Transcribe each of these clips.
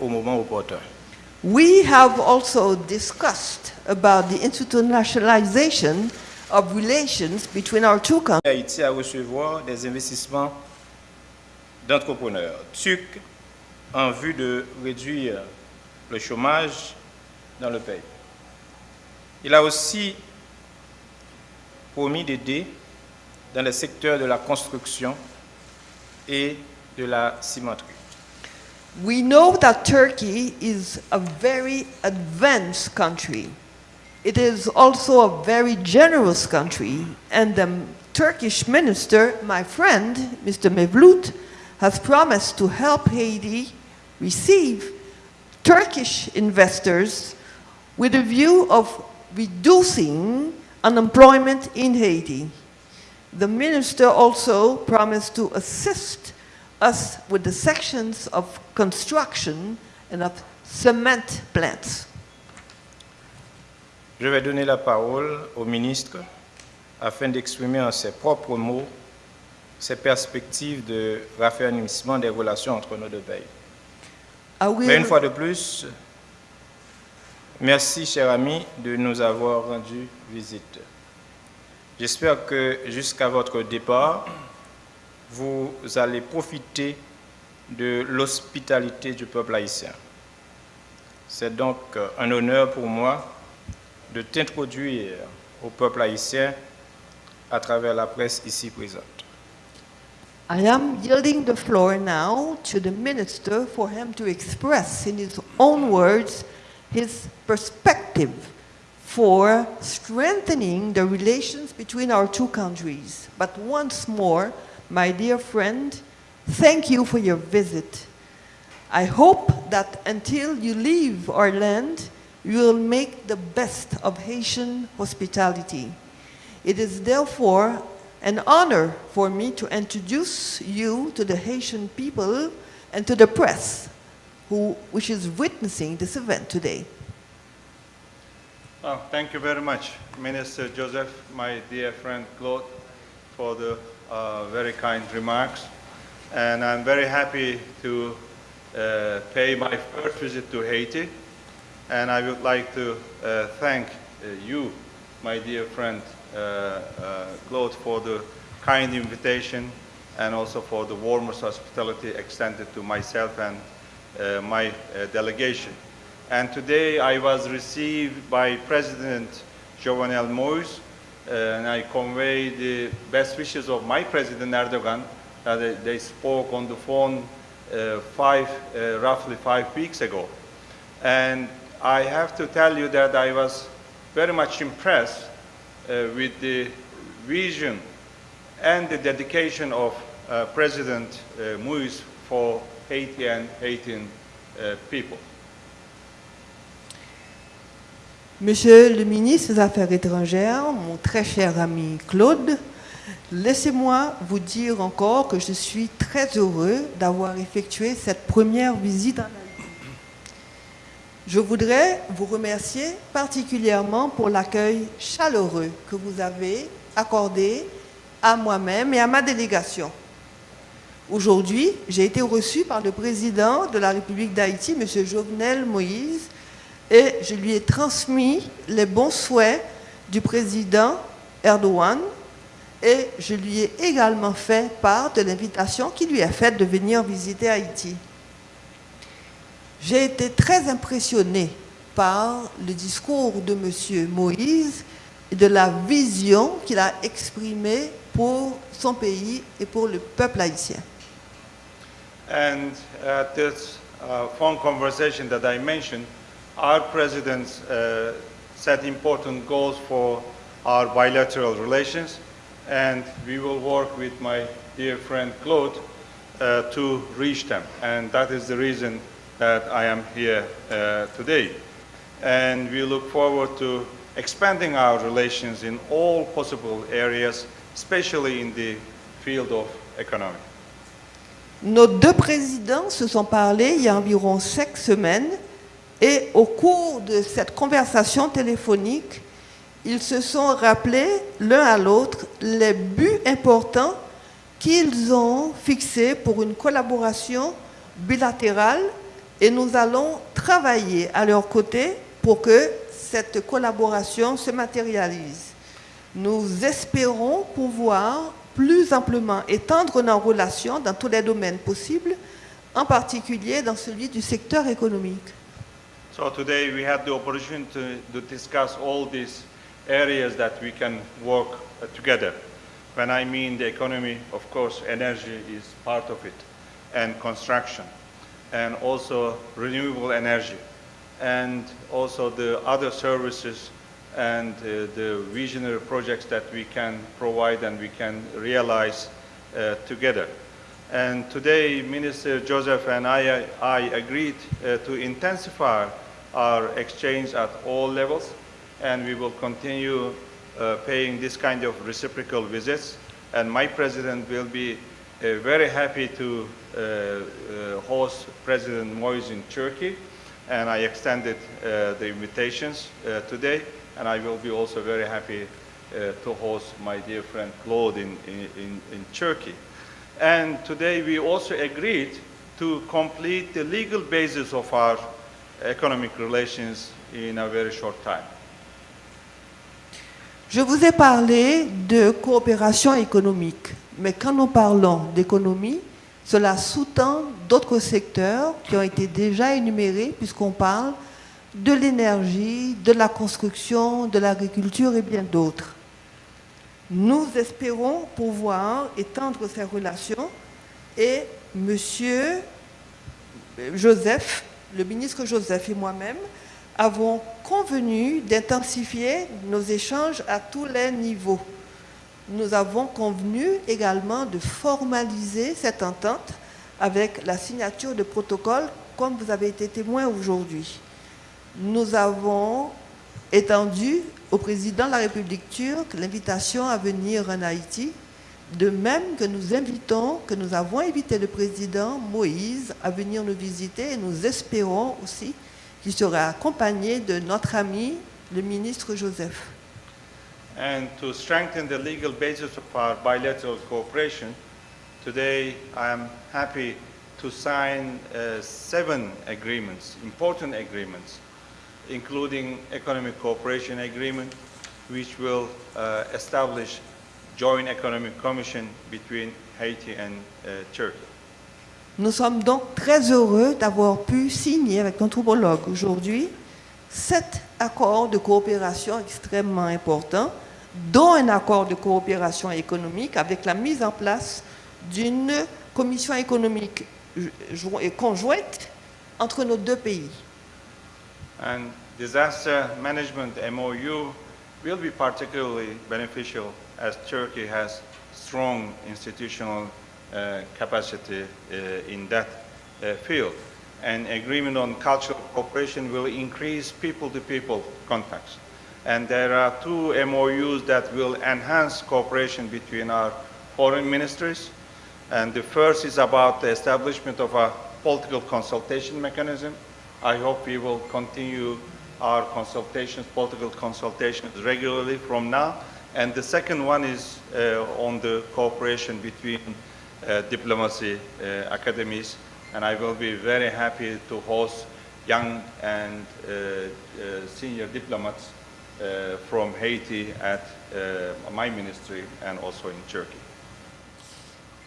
au moment opportun. We have also discussed about the internationalization of relations between our two countries. Haïti à recevoir des investissements d'entrepreneurs turcs en vue de réduire le chômage dans le pays. Il a aussi promis d'aider dans le secteur de la construction et de la cimenterie. We know that Turkey is a very advanced country. It is also a very generous country, and the Turkish minister, my friend, Mr. Mevlut, has promised to help Haiti receive Turkish investors with a view of reducing unemployment in Haiti. The minister also promised to assist us with the sections of construction and of cement plants. Je vais donner la parole au ministre afin d'exprimer en ses propres mots ses perspectives de raffermissement des relations entre nos deux pays. Mais une fois de plus, merci, cher ami, de nous avoir rendu visite. J'espère que jusqu'à votre départ, vous allez profiter de l'hospitalité du peuple haïtien. C'est donc euh, un honneur pour moi de t'introduire au peuple haïtien à travers la presse ici présente. I am yielding the floor now to the minister for him to express in his own words his perspective for strengthening the relations between our two countries. But once more, my dear friend, thank you for your visit. I hope that until you leave our land, you will make the best of Haitian hospitality. It is therefore an honor for me to introduce you to the Haitian people and to the press, who, which is witnessing this event today. Oh, thank you very much, Minister Joseph, my dear friend Claude, for the uh, very kind remarks. And I'm very happy to uh, pay my first visit to Haiti. And I would like to uh, thank uh, you, my dear friend uh, uh, Claude, for the kind invitation and also for the warmest hospitality extended to myself and my delegation. And today I was received by President Jovenel Moïse, uh, and I convey the best wishes of my President Erdogan they, they spoke on the phone uh, five, uh, roughly five weeks ago. And I have to tell you that I was very much impressed uh, with the vision and the dedication of uh, President uh, for Haiti and Haitian uh, people. Monsieur le ministre des Affaires étrangères, mon très cher ami Claude, laissez-moi vous dire encore que je suis très heureux d'avoir effectué cette première visite en Haïti. Je voudrais vous remercier particulièrement pour l'accueil chaleureux que vous avez accordé à moi-même et à ma délégation. Aujourd'hui, j'ai été reçu par le président de la République d'Haïti, M. Jovenel Moïse, et je lui ai transmis les bons souhaits du président Erdogan et je lui ai également fait part de l'invitation qui lui est faite de venir visiter Haïti. J'ai été très impressionné par le discours de M. Moïse et de la vision qu'il a exprimée pour son pays et pour le peuple haïtien. And at this uh, conversation that I mentioned, our presidents uh, set important goals for our bilateral relations, and we will work with my dear friend Claude uh, to reach them. And that is the reason that I am here uh, today. And we look forward to expanding our relations in all possible areas, especially in the field of economy. Nos deux présidents se sont parlé il y a environ cinq semaines et au cours de cette conversation téléphonique, ils se sont rappelés l'un à l'autre les buts importants qu'ils ont fixés pour une collaboration bilatérale et nous allons travailler à leur côté pour que cette collaboration se matérialise. Nous espérons pouvoir plus amplement étendre nos relations dans tous les domaines possibles, en particulier dans celui du secteur économique. So today we had the opportunity to, to discuss all these areas that we can work uh, together. When I mean the economy, of course, energy is part of it, and construction, and also renewable energy, and also the other services and uh, the visionary projects that we can provide and we can realize uh, together. And today, Minister Joseph and I, I agreed uh, to intensify our exchanged at all levels, and we will continue uh, paying this kind of reciprocal visits. And my president will be uh, very happy to uh, uh, host President Moise in Turkey, and I extended uh, the invitations uh, today, and I will be also very happy to host my dear friend Claude in, in, in Turkey. And today we also agreed to complete the legal basis of our economic relations in a very short time. Je vous ai parlé de coopération économique, mais quand nous parlons d'économie, cela sous-tend d'autres secteurs qui ont été déjà énumérés puisqu'on parle de l'énergie, de la construction, de l'agriculture et bien d'autres. Nous espérons pouvoir étendre ces relations et Monsieur Joseph, le ministre Joseph et moi-même avons convenu d'intensifier nos échanges à tous les niveaux. Nous avons convenu également de formaliser cette entente avec la signature de protocole comme vous avez été témoin aujourd'hui. Nous avons étendu au président de la République turque l'invitation à venir en Haïti, de même que nous invitons, que nous avons invité le président Moïse à venir nous visiter et nous espérons aussi qu'il sera accompagné de notre ami, le ministre Joseph. And to strengthen the legal basis of our bilateral cooperation, today I am happy to sign uh, seven agreements, important agreements, including economic cooperation agreement, which will uh, establish joint economic commission between Haiti and uh, Turkey. Nous sommes donc très heureux d'avoir pu signer avec notre homologue aujourd'hui sept accords de coopération extrêmement importants, dont un accord de coopération économique avec la mise en place d'une commission économique conjointe entre nos deux pays. And disaster management MOU will be particularly beneficial as Turkey has strong institutional uh, capacity uh, in that uh, field. And agreement on cultural cooperation will increase people-to-people contacts. And there are two MOUs that will enhance cooperation between our foreign ministries. And the first is about the establishment of a political consultation mechanism. I hope we will continue our consultations, political consultations regularly from now. And the second one is uh, on the cooperation between uh, diplomacy uh, academies. And I will be very happy to host young and senior diplomats from Haiti at my ministry and also in Turkey.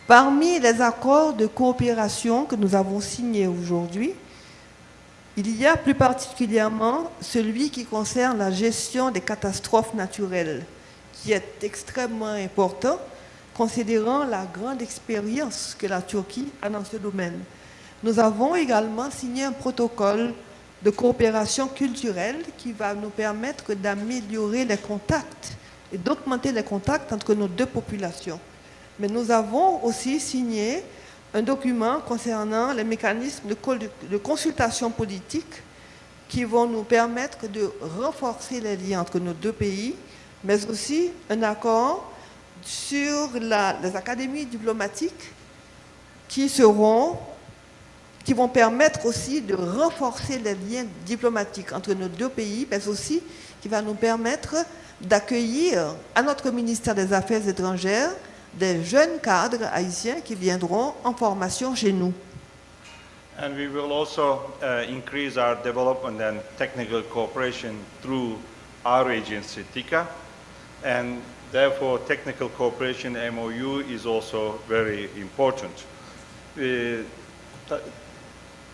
Parmi les accords de coopération que nous avons signés aujourd'hui, il y a plus particulièrement celui qui concerne la gestion des catastrophes naturelles, qui est extrêmement important, considérant la grande expérience que la Turquie a dans ce domaine. Nous avons également signé un protocole de coopération culturelle qui va nous permettre d'améliorer les contacts et d'augmenter les contacts entre nos deux populations. Mais nous avons aussi signé un document concernant les mécanismes de, consultation politique qui vont nous permettre de renforcer les liens entre nos deux pays, mais aussi un accord sur les académies diplomatiques qui seront qui vont permettre aussi de renforcer les liens diplomatiques entre nos deux pays, mais aussi qui va nous permettre d'accueillir à notre ministère des Affaires étrangères des jeunes cadres haïtiens qui viendront en formation chez nous. And we will also uh, increase our development and technical cooperation through our agency, TICA. And therefore, technical cooperation MOU is also very important. Uh,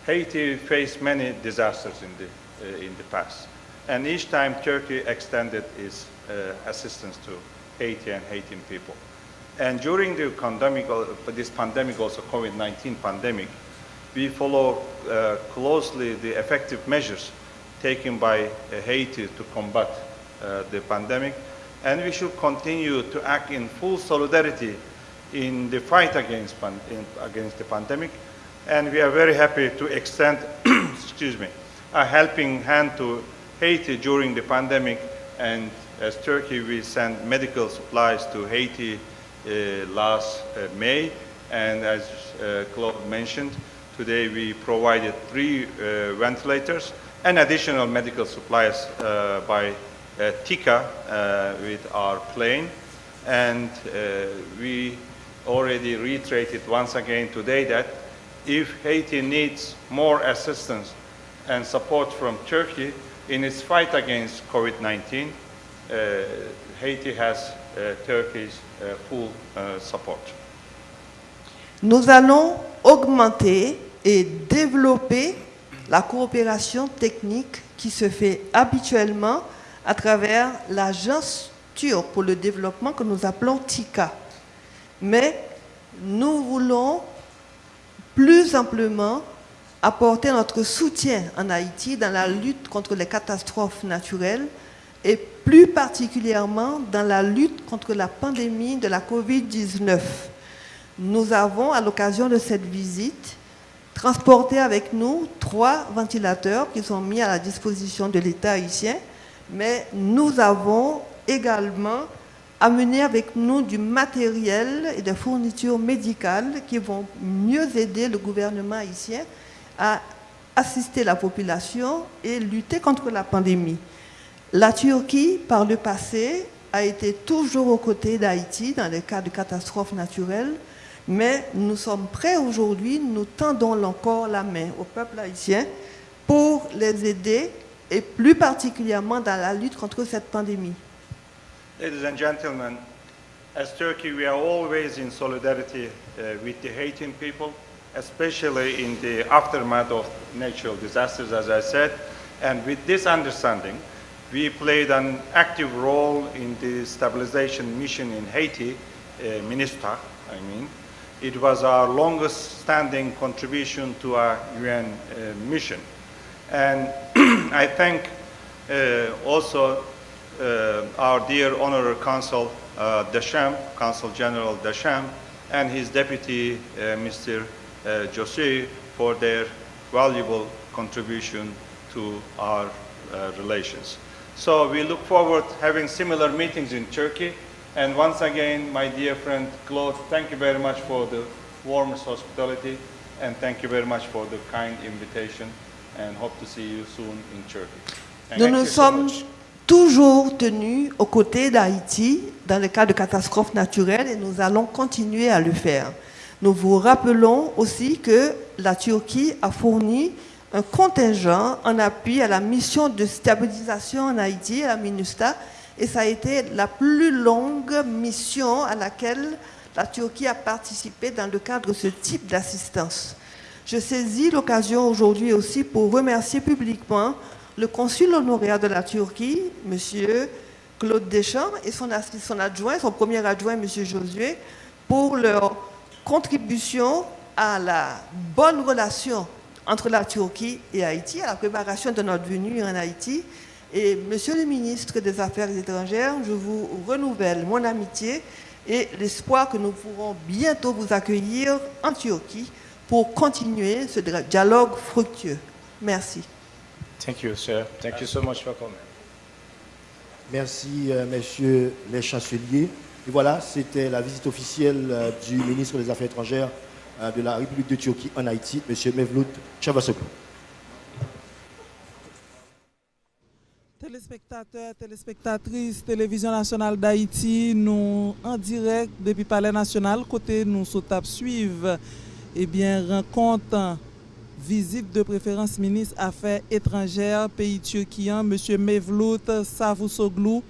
Haiti faced many disasters in the, uh, in the past. And each time Turkey extended its uh, assistance to Haiti and Haitian people. And during the pandemic, uh, this pandemic, also COVID-19 pandemic, we follow uh, closely the effective measures taken by uh, Haiti to combat the pandemic. And we should continue to act in full solidarity in the fight against, in, against the pandemic. And we are very happy to extend, excuse me, a helping hand to Haiti during the pandemic. And as Turkey, we sent medical supplies to Haiti uh, last uh, May. And as uh, Claude mentioned, today we provided three uh, ventilators and additional medical supplies uh, by uh, TICA uh, with our plane. And uh, we already reiterated once again today that if Haiti needs more assistance and support from Turkey in its fight against COVID-19, uh, Haiti has uh, Turkey's uh, full support. Nous allons augmenter et développer la coopération technique qui se fait habituellement à travers l'agence turque pour le développement que nous appelons TICA. Mais nous voulons plus amplement apporter notre soutien en Haïti dans la lutte contre les catastrophes naturelles et plus particulièrement dans la lutte contre la pandémie de la COVID-19. Nous avons, à l'occasion de cette visite, transporté avec nous trois ventilateurs qui sont mis à la disposition de l'État haïtien, mais nous avons également amené avec nous du matériel et des fournitures médicales qui vont mieux aider le gouvernement haïtien à assister la population et lutter contre la pandémie. La Turquie, par le passé, a été toujours aux côtés d'Haïti dans les cas de catastrophes naturelles, mais nous sommes prêts aujourd'hui, nous tendons encore la main au peuple haïtien pour les aider et plus particulièrement dans la lutte contre cette pandémie. Ladies and gentlemen, as Turkey, we are always in solidarity uh, with the Haitian people, especially in the aftermath of natural disasters, as I said. And with this understanding, we played an active role in the stabilization mission in Haiti, uh, I mean. It was our longest standing contribution to our UN uh, mission. And I thank uh, also uh, our dear Honorary Consul uh, Deschamps, Consul General Deschamps, and his deputy, uh, Mr. Uh, Jose, for their valuable contribution to our uh, relations. So we look forward to having similar meetings in Turkey. And once again, my dear friend Claude, thank you very much for the warmest hospitality, and thank you very much for the kind invitation, and hope to see you soon in Turkey. Thank Nous nous so sommes much. toujours tenus aux côtés d'Haïti dans le cas de catastrophes naturelles et nous allons continuer à le faire. Nous vous rappelons aussi que la Turquie a fourni un contingent en appui à la mission de stabilisation en Haïti, à la MINUSTA, et ça a été la plus longue mission à laquelle la Turquie a participé dans le cadre de ce type d'assistance. Je saisis l'occasion aujourd'hui aussi pour remercier publiquement le consul honoraire de la Turquie, M. Claude Deschamps, et son, adjoint, son premier adjoint, M. Josué, pour leur contribution à la bonne relation entre la Turquie et Haïti, à la préparation de notre venue en Haïti. Et Monsieur le ministre des Affaires étrangères, je vous renouvelle mon amitié et l'espoir que nous pourrons bientôt vous accueillir en Turquie pour continuer ce dialogue fructueux. Merci. Thank you, sir. Thank you so much for coming. Merci, euh, messieurs les chanceliers. Et voilà, c'était la visite officielle euh, du ministre des Affaires étrangères euh, de la République de Turquie en Haïti, monsieur Mevlut Chavasoglu. Téléspectateurs, téléspectatrices, Télévision nationale d'Haïti, nous en direct depuis Palais national, côté nous sautons suivre, eh bien, rencontre visite de préférence ministre Affaires étrangères pays turquien, M. Mevlut Savusoglu,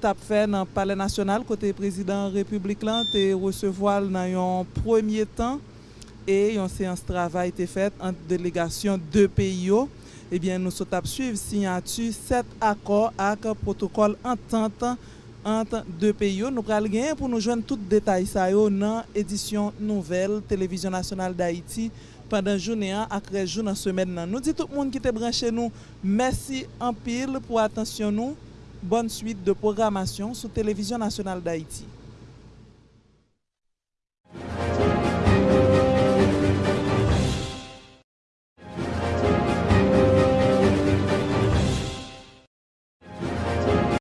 tap fait dans le palais national côté président république là te recevoir dans un premier temps et une séance de travail été faite entre délégation deux pays eh bien nous sommes suivre signature sept accords avec protocole entente entre deux pays. Nous pral gagner pour nous joindre tout détail ça dans édition nouvelle télévision nationale d'Haïti. Pendant journée après jour dans semaine nous dit tout le monde qui était branché nous merci en pile pour attention nous. Bonne suite de programmation sur Télévision nationale d'Haïti.